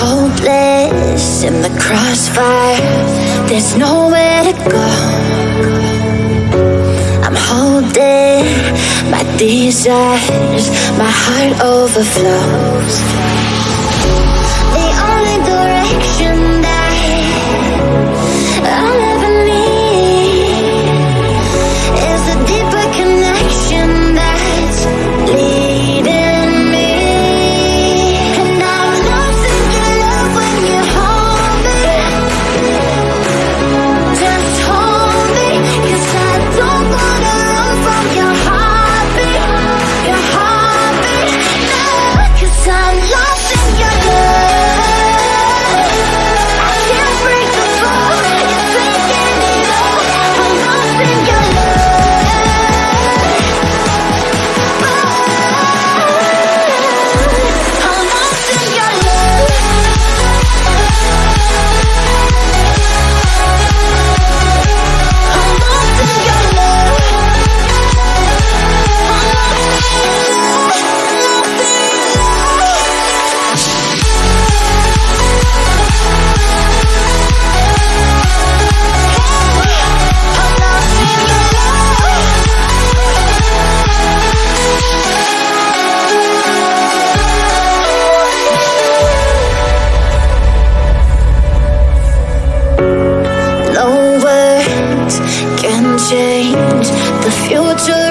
hopeless in the crossfire. There's nowhere to go. I'm holding my desires. My heart overflows. change. The future